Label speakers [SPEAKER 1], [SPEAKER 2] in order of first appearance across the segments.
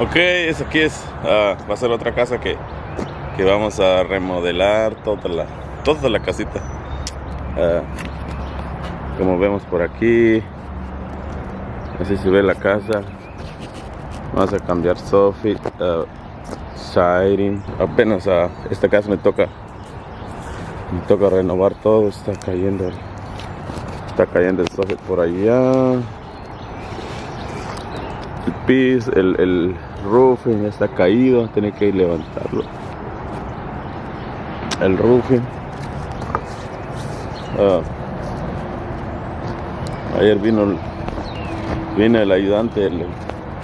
[SPEAKER 1] Ok, es aquí es, ah, va a ser otra casa que, que vamos a remodelar toda la, toda la casita. Ah, como vemos por aquí, así se ve la casa. Vamos a cambiar soffit, uh. Apenas a esta casa me toca, me toca renovar todo. Está cayendo, está cayendo el soffit por allá. El piso, el, el roofing está caído, tiene que ir levantarlo. El roofing. Ah. ayer vino vino el ayudante, el, el,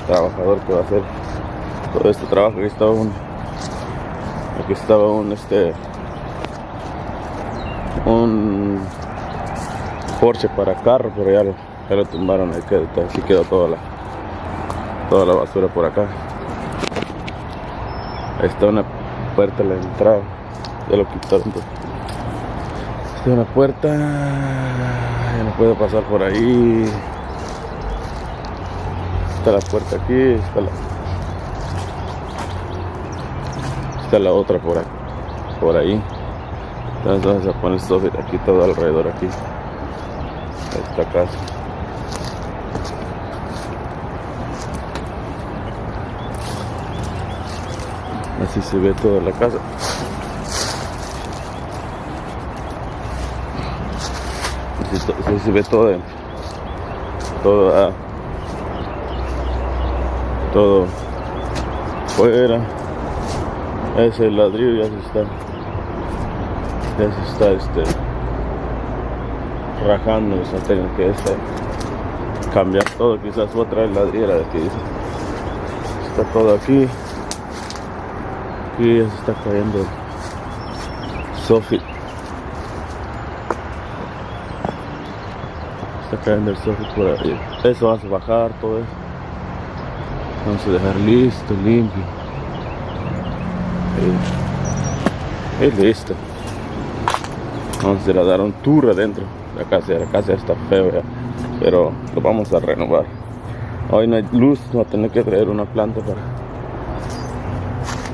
[SPEAKER 1] trabajador que va a hacer todo este trabajo. Aquí estaba un aquí estaba un este un Porsche para carro, pero ya lo, lo tumbaron, ahí quedó, así quedó toda la toda la basura por acá. Ahí está una puerta la entrada. Ya lo quitaron. Pues. Está una puerta. Ya no puedo pasar por ahí. Está la puerta aquí. Está la, está la otra por. Por ahí. Entonces vamos a poner esto aquí todo alrededor aquí. Esta casa. Así se ve toda la casa. Así, se ve todo. Todo. Ah, todo fuera. Ese ladrillo ya se está. Ya se está este rajando. O sea, que este, cambiar todo. Quizás otra ladrillera de aquí. Está todo aquí. Aquí ya se está cayendo Sofi. Está cayendo el Sofi por ahí. Eso a bajar todo eso. Vamos a dejar listo, limpio. Y, listo. Vamos a dar un tour adentro. La casa, la casa está feo ya. Pero lo vamos a renovar. Hoy no hay luz, va a tener que traer una planta para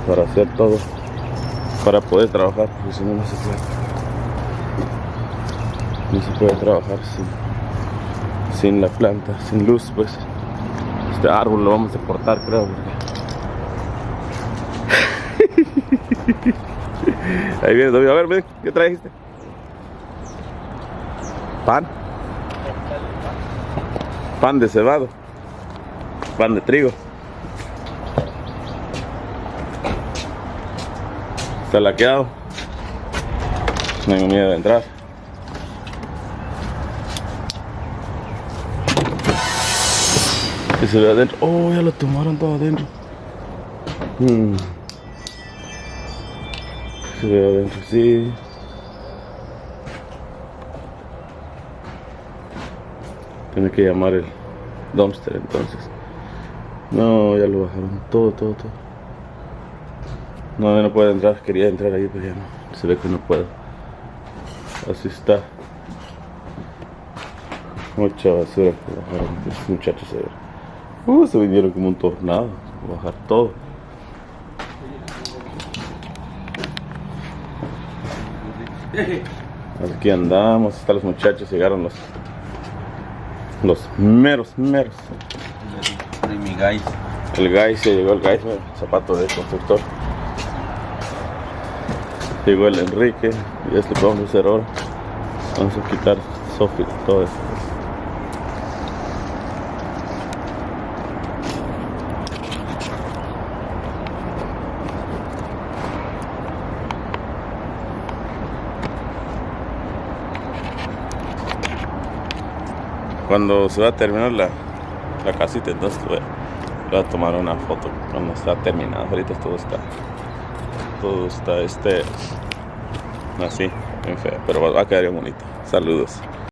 [SPEAKER 1] para hacer todo para poder trabajar porque si no no se puede. No se puede trabajar sin, sin la planta sin luz pues. Este árbol lo vamos a cortar creo porque... ahí viene a ver ven, ¿qué trajiste? pan. Pan de cebado. Pan de trigo Está laqueado. No tengo miedo de entrar. Y se ve adentro. Oh, ya lo tomaron todo adentro. Hmm. Se ve adentro, sí. Tiene que llamar el dumpster entonces. No, ya lo bajaron todo, todo, todo. No, no puedo entrar, quería entrar ahí, pero ya no. Se ve que no puedo. Así está. Mucha basura que bajaron estos muchachos a Uh, se vinieron como un tornado. Bajar todo. Aquí andamos, están los muchachos, llegaron los los meros, meros.
[SPEAKER 2] De mi guys.
[SPEAKER 1] El guys, se llegó el guys, zapato de constructor. Llegó el Enrique y es que vamos a hacer ahora. Vamos a quitar Sofi, todo esto. Cuando se va a terminar la, la casita, entonces voy a tomar una foto cuando está terminada. Ahorita todo está todo está este así, bien feo, pero va a quedar bien bonito. Saludos.